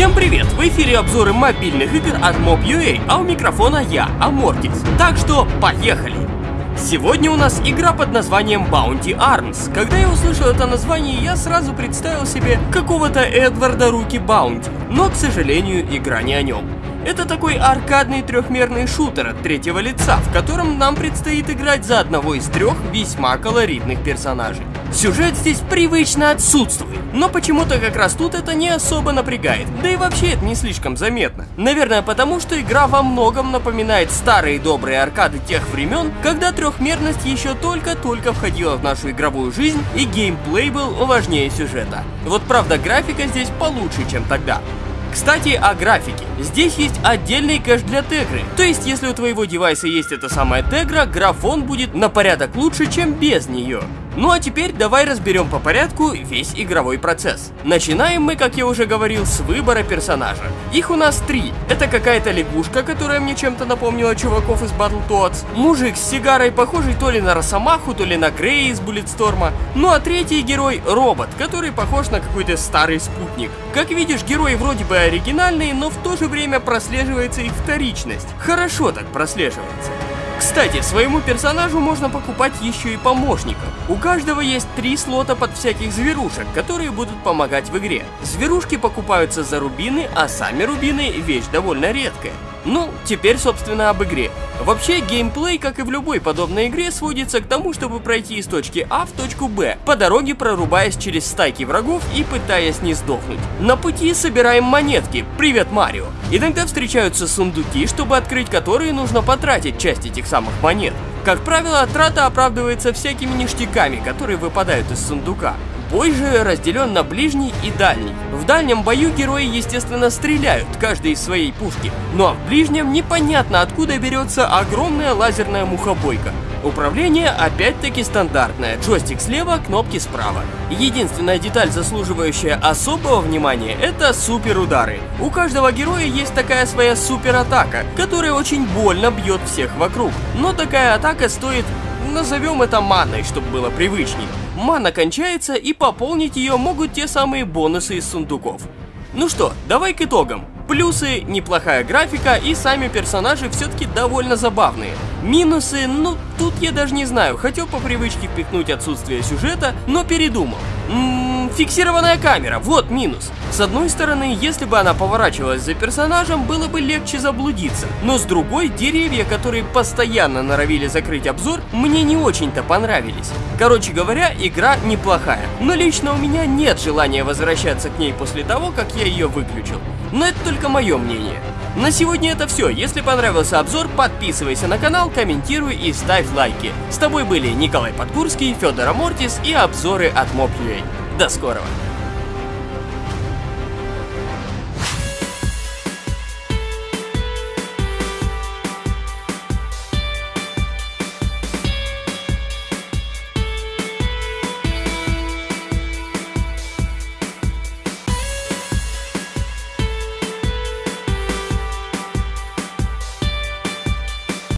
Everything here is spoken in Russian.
Всем привет! В эфире обзоры мобильных игр от Mob.ua, а у микрофона я, Амортис. Так что, поехали! Сегодня у нас игра под названием Bounty Arms. Когда я услышал это название, я сразу представил себе какого-то Эдварда Руки Баунти. Но, к сожалению, игра не о нем. Это такой аркадный трехмерный шутер от третьего лица, в котором нам предстоит играть за одного из трех весьма колоритных персонажей. Сюжет здесь привычно отсутствует, но почему-то как раз тут это не особо напрягает, да и вообще это не слишком заметно. Наверное потому, что игра во многом напоминает старые добрые аркады тех времен, когда трехмерность еще только-только входила в нашу игровую жизнь и геймплей был важнее сюжета. Вот правда графика здесь получше, чем тогда. Кстати, о графике. Здесь есть отдельный кэш для тегры. То есть, если у твоего девайса есть эта самая тегра, графон будет на порядок лучше, чем без нее. Ну а теперь давай разберем по порядку весь игровой процесс. Начинаем мы, как я уже говорил, с выбора персонажа. Их у нас три. Это какая-то лягушка, которая мне чем-то напомнила чуваков из Battletoads. Мужик с сигарой, похожий то ли на Росомаху, то ли на Грея из Буллетсторма. Ну а третий герой — робот, который похож на какой-то старый спутник. Как видишь, герои вроде бы оригинальные, но в то же время прослеживается их вторичность. Хорошо так прослеживается. Кстати, своему персонажу можно покупать еще и помощников. У каждого есть три слота под всяких зверушек, которые будут помогать в игре. Зверушки покупаются за рубины, а сами рубины вещь довольно редкая. Ну, теперь, собственно, об игре. Вообще, геймплей, как и в любой подобной игре, сводится к тому, чтобы пройти из точки А в точку Б, по дороге прорубаясь через стайки врагов и пытаясь не сдохнуть. На пути собираем монетки, привет Марио. Иногда встречаются сундуки, чтобы открыть которые нужно потратить часть этих самых монет. Как правило, трата оправдывается всякими ништяками, которые выпадают из сундука. Бой же разделен на ближний и дальний. В дальнем бою герои, естественно, стреляют, каждый из своей пушки. Ну а в ближнем непонятно откуда берется огромная лазерная мухобойка. Управление опять-таки стандартное, джойстик слева, кнопки справа. Единственная деталь, заслуживающая особого внимания, это супер удары. У каждого героя есть такая своя супер атака, которая очень больно бьет всех вокруг. Но такая атака стоит, назовем это маной, чтобы было привычнее мана кончается и пополнить ее могут те самые бонусы из сундуков. Ну что, давай к итогам. Плюсы – неплохая графика и сами персонажи все-таки довольно забавные. Минусы, ну тут я даже не знаю, хотел по привычке впихнуть отсутствие сюжета, но передумал. Фиксированная камера, вот минус. С одной стороны, если бы она поворачивалась за персонажем, было бы легче заблудиться. Но с другой, деревья, которые постоянно норовили закрыть обзор, мне не очень-то понравились. Короче говоря, игра неплохая. Но лично у меня нет желания возвращаться к ней после того, как я ее выключил. Но это только мое мнение. На сегодня это все. Если понравился обзор, подписывайся на канал, комментируй и ставь лайки. С тобой были Николай Подкурский, Федор Амортис и обзоры от Mob.ua. До скорого!